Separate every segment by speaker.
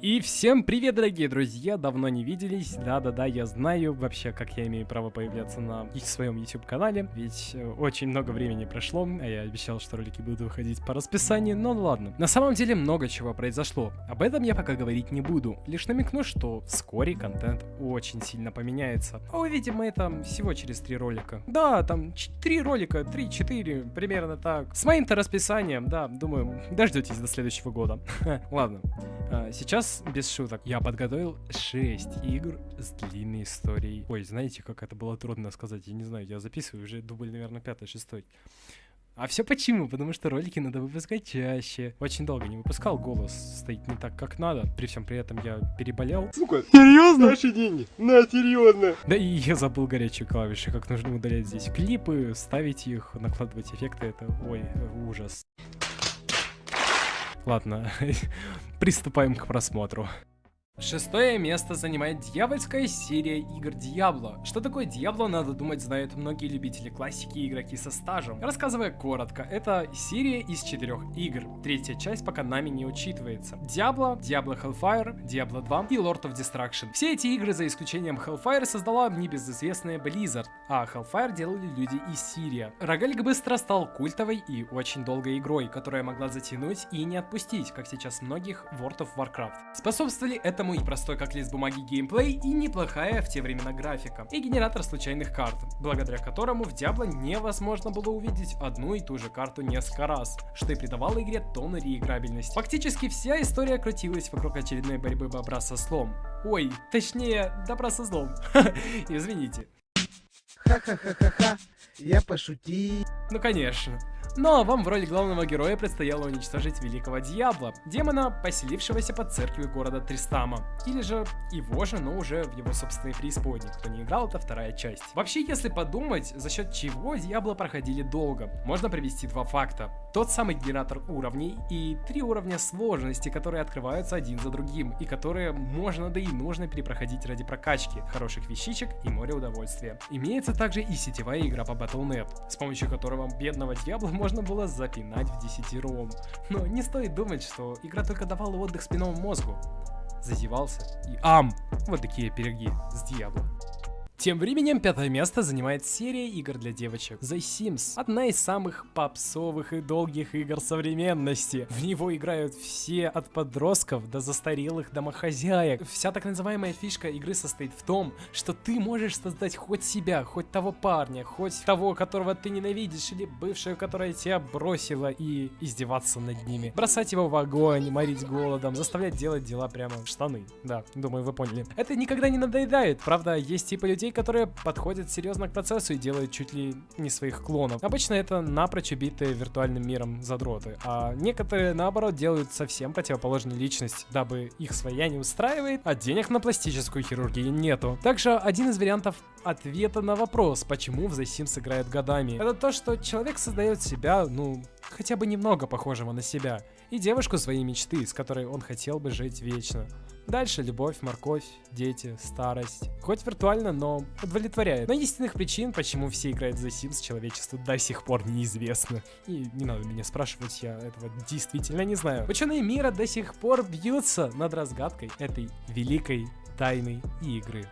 Speaker 1: И всем привет, дорогие друзья, давно не виделись, да-да-да, я знаю вообще, как я имею право появляться на своем YouTube-канале, ведь э, очень много времени прошло, а я обещал, что ролики будут выходить по расписанию, но ладно. На самом деле много чего произошло, об этом я пока говорить не буду, лишь намекну, что вскоре контент очень сильно поменяется. А увидим мы это всего через три ролика. Да, там три ролика, три-четыре, примерно так. С моим-то расписанием, да, думаю, дождетесь до следующего года. Ладно, сейчас без шуток, я подготовил 6 игр с длинной историей. Ой, знаете, как это было трудно сказать, я не знаю, я записываю уже дубль, наверное, пятый, шестой. А все почему? Потому что ролики надо выпускать чаще. Очень долго не выпускал, голос стоит не так, как надо. При всем при этом я переболел.
Speaker 2: Сука, серьезно? Наши деньги. На, серьезно.
Speaker 1: Да и я забыл горячие клавиши, как нужно удалять здесь клипы, ставить их, накладывать эффекты. Это, ой, ужас. Ладно, приступаем к просмотру. Шестое место занимает дьявольская серия игр Диабло. Что такое Диабло, надо думать, знают многие любители классики и игроки со стажем. Рассказывая коротко, это серия из четырех игр. Третья часть пока нами не учитывается. Диабло, Diablo Hellfire, Diablo 2 и Lord of Destruction. Все эти игры, за исключением Hellfire, создала небезызвестная Blizzard, а Hellfire делали люди из Сирия. Рогалик быстро стал культовой и очень долгой игрой, которая могла затянуть и не отпустить, как сейчас многих World of Warcraft. Способствовали этому Поэтому и простой как лист бумаги геймплей, и неплохая в те времена графика. И генератор случайных карт, благодаря которому в Diablo невозможно было увидеть одну и ту же карту несколько раз, что и придавало игре тон реиграбельности. Фактически вся история крутилась вокруг очередной борьбы бобра со слом. Ой, точнее, добра со злом. Извините.
Speaker 2: Ха-ха-ха-ха-ха, я пошутил.
Speaker 1: Ну конечно. Ну а вам в роли главного героя предстояло уничтожить великого Дьявола, демона, поселившегося под церковью города Тристама. Или же его же, но уже в его собственной преисподней. Кто не играл, это вторая часть. Вообще, если подумать, за счет чего Дьябло проходили долго, можно привести два факта. Тот самый генератор уровней и три уровня сложности, которые открываются один за другим, и которые можно да и нужно перепроходить ради прокачки, хороших вещичек и моря удовольствия. Имеется также и сетевая игра по Battle.net, с помощью которого бедного Дьябла можно было запинать в десятером. Но не стоит думать, что игра только давала отдых спинному мозгу. Зазевался и ам! Вот такие пироги с Диабло. Тем временем пятое место занимает серия игр для девочек The Sims. Одна из самых попсовых и долгих игр современности. В него играют все от подростков до застарелых домохозяек. Вся так называемая фишка игры состоит в том, что ты можешь создать хоть себя, хоть того парня, хоть того, которого ты ненавидишь, или бывшую, которая тебя бросила, и издеваться над ними. Бросать его в огонь, морить голодом, заставлять делать дела прямо в штаны. Да, думаю, вы поняли. Это никогда не надоедает. Правда, есть типы людей, которые подходят серьезно к процессу и делают чуть ли не своих клонов. Обычно это напрочь убитые виртуальным миром задроты, а некоторые наоборот делают совсем противоположную личность, дабы их своя не устраивает, а денег на пластическую хирургию нету. Также один из вариантов ответа на вопрос, почему в The Sims играют годами, это то, что человек создает себя, ну, хотя бы немного похожего на себя, и девушку своей мечты, с которой он хотел бы жить вечно. Дальше любовь, морковь, дети, старость. Хоть виртуально, но удовлетворяет. Но истинных причин, почему все играют за Sims, человечеству до сих пор неизвестно. И не надо меня спрашивать, я этого действительно не знаю. Ученые мира до сих пор бьются над разгадкой этой великой тайной игры.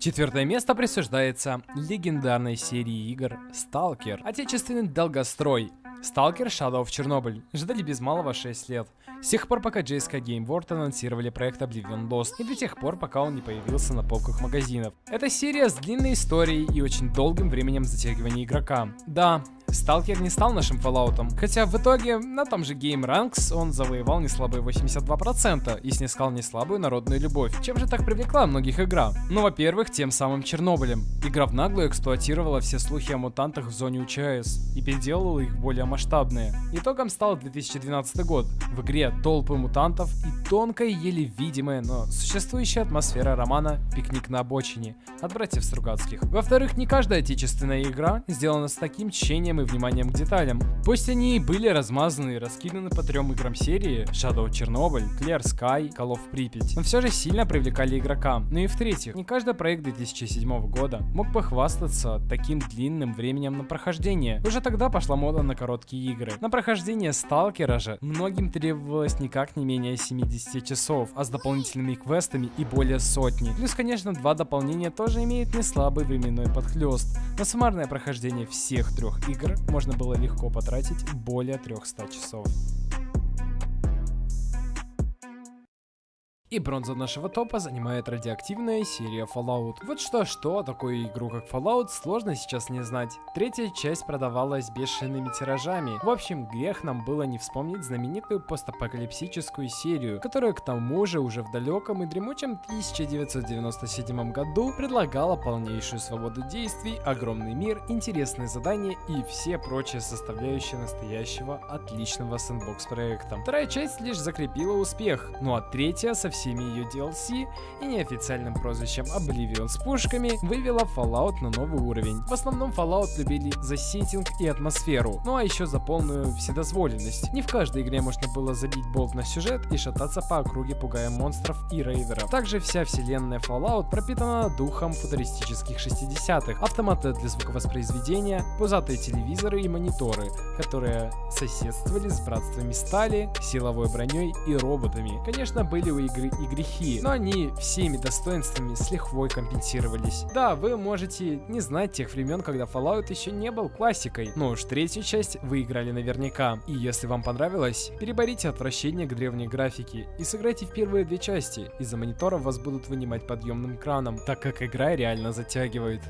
Speaker 1: Четвертое место присуждается легендарной серии игр Stalker. Отечественный долгострой. Stalker Shadow of Chernobyl. Ждали без малого 6 лет. С тех пор, пока JSK Game World анонсировали проект Oblivion Lost, и до тех пор, пока он не появился на полках магазинов. Это серия с длинной историей и очень долгим временем затягивания игрока. Да, Сталкер не стал нашим Fallout, хотя в итоге на том же Game Ranks он завоевал неслабые 82% и снискал неслабую народную любовь. Чем же так привлекла многих игра? Ну, во-первых, тем самым Чернобылем. Игра в наглую эксплуатировала все слухи о мутантах в зоне УЧС и переделала их более масштабные. Итогом стал 2012 год. В игре толпы мутантов и тонкая, еле видимая, но существующая атмосфера романа «Пикник на обочине» от братьев Стругацких. Во-вторых, не каждая отечественная игра сделана с таким тщением неугасаемый вниманием к деталям. Пусть они и были размазаны и раскиданы по трем играм серии Shadow Chernobyl, Clear Sky, Call of Pripyat, но все же сильно привлекали игрока. Ну и в-третьих, не каждый проект 2007 года мог похвастаться таким длинным временем на прохождение. Уже тогда пошла мода на короткие игры. На прохождение Сталкера же многим требовалось никак не менее 70 часов, а с дополнительными квестами и более сотни. Плюс, конечно, два дополнения тоже имеют не слабый временной подхлест. На суммарное прохождение всех трех игр можно было легко потратить более 300 часов. И бронза нашего топа занимает радиоактивная серия Fallout. Вот что-что, такую игру как Fallout сложно сейчас не знать. Третья часть продавалась бешеными тиражами. В общем, грех нам было не вспомнить знаменитую постапокалипсическую серию, которая к тому же уже в далеком и дремучем 1997 году предлагала полнейшую свободу действий, огромный мир, интересные задания и все прочие составляющие настоящего отличного сэндбокс проекта. Вторая часть лишь закрепила успех, ну а третья совсем всеми ее DLC и неофициальным прозвищем Oblivion с пушками вывела Fallout на новый уровень. В основном Fallout любили за сеттинг и атмосферу, ну а еще за полную вседозволенность. Не в каждой игре можно было забить болт на сюжет и шататься по округе, пугая монстров и рейдеров. Также вся вселенная Fallout пропитана духом футуристических 60-х. Автоматы для звуковоспроизведения, пузатые телевизоры и мониторы, которые соседствовали с братствами стали, силовой броней и роботами. Конечно, были у игры и грехи, но они всеми достоинствами с лихвой компенсировались. Да, вы можете не знать тех времен, когда Fallout еще не был классикой, но уж третью часть вы играли наверняка. И если вам понравилось, переборите отвращение к древней графике и сыграйте в первые две части. Из-за мониторов вас будут вынимать подъемным краном, так как игра реально затягивает.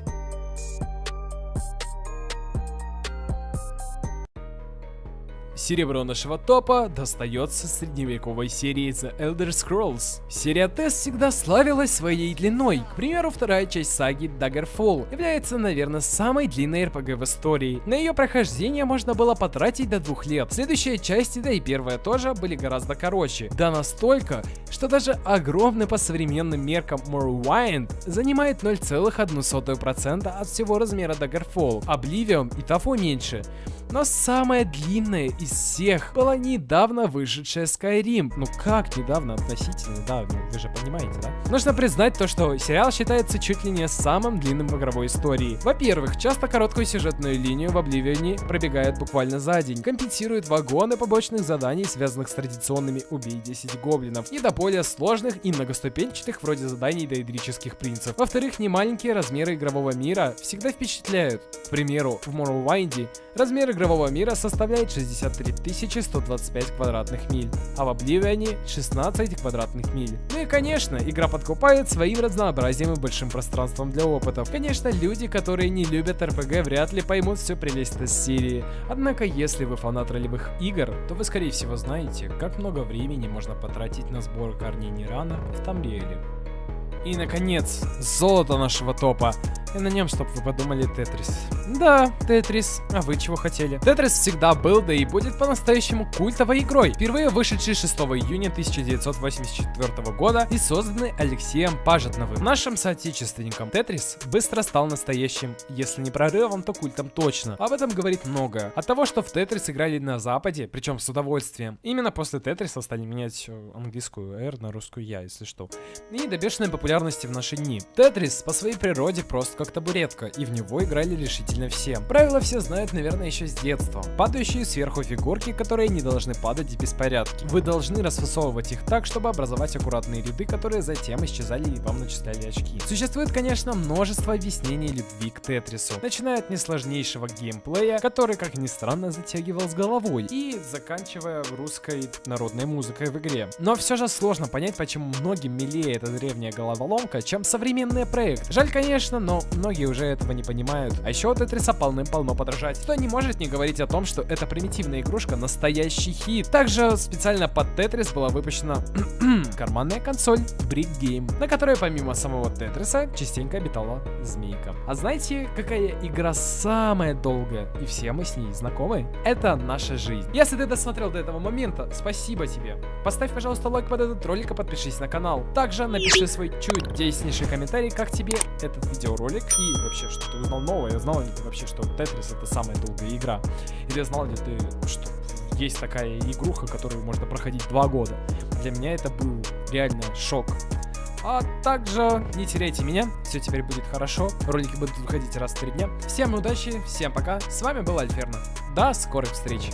Speaker 1: Серебро нашего топа достается средневековой серии The Elder Scrolls. Серия Тест всегда славилась своей длиной. К примеру, вторая часть саги Daggerfall является, наверное, самой длинной RPG в истории. На ее прохождение можно было потратить до двух лет. Следующие части, да и первая тоже, были гораздо короче. Да настолько, что даже огромный по современным меркам Morrowind занимает 0,1% от всего размера Daggerfall. Oblivion и того меньше. Но самая длинная из всех была недавно вышедшая Skyrim. Ну как недавно относительно, да, ну вы же понимаете, да? Нужно признать то, что сериал считается чуть ли не самым длинным в игровой истории. Во-первых, часто короткую сюжетную линию в Обливионе пробегает буквально за день, компенсирует вагоны побочных заданий, связанных с традиционными «убей 10 гоблинов», и до более сложных и многоступенчатых вроде заданий доидрических принцев. Во-вторых, немаленькие размеры игрового мира всегда впечатляют. К примеру, в Morrowind'е размер игрового мира составляет 63 125 квадратных миль, а в Обливионе 16 квадратных миль. Ну и конечно, игра подкупает своим разнообразием и большим пространством для опытов. Конечно, люди, которые не любят RPG, вряд ли поймут всю прелесть этой серии. Однако, если вы фанат ролевых игр, то вы скорее всего знаете, как много времени можно потратить на сбор корней Нирана в Тамриэле. И, наконец, золото нашего топа. И на нем, чтобы вы подумали, Тетрис. Да, Тетрис. А вы чего хотели? Тетрис всегда был, да и будет по-настоящему культовой игрой. Впервые вышедший 6 июня 1984 года и созданный Алексеем Пажетновым, нашим соотечественником. Тетрис быстро стал настоящим, если не прорывом, то культом точно. Об этом говорит многое. От того, что в Тетрис играли на Западе, причем с удовольствием. Именно после Тетриса стали менять э, английскую R на русскую Я, если что. И до бешеной популярности в наши дни. Тетрис по своей природе просто как табуретка, и в него играли решительно все. Правила все знают, наверное, еще с детства. Падающие сверху фигурки, которые не должны падать в беспорядке. Вы должны расфасовывать их так, чтобы образовать аккуратные ряды, которые затем исчезали и вам начисляли очки. Существует, конечно, множество объяснений любви к Тетрису, начиная от несложнейшего геймплея, который, как ни странно, затягивал с головой, и заканчивая русской народной музыкой в игре. Но все же сложно понять, почему многим милее эта древняя головоломка, чем современный проект. Жаль, конечно, но многие уже этого не понимают. А еще Тетриса полным-полно подражать. Кто не может не говорить о том, что эта примитивная игрушка настоящий хит. Также специально под Тетрис была выпущена карманная консоль Brick Game, на которой помимо самого Тетриса частенько обитала змейка. А знаете, какая игра самая долгая? И все мы с ней знакомы? Это наша жизнь. Если ты досмотрел до этого момента, спасибо тебе. Поставь, пожалуйста, лайк под этот ролик и подпишись на канал. Также напиши свой чудеснейший комментарий, как тебе этот видеоролик и вообще, что ты узнал новое. Знал, ли ты вообще, что Тетрис это самая долгая игра? Или знал ли ты, что есть такая игруха, которую можно проходить два года? Для меня это был реально шок. А также не теряйте меня, все теперь будет хорошо, ролики будут выходить раз в три дня. Всем удачи, всем пока, с вами был Альферно, до скорых встреч.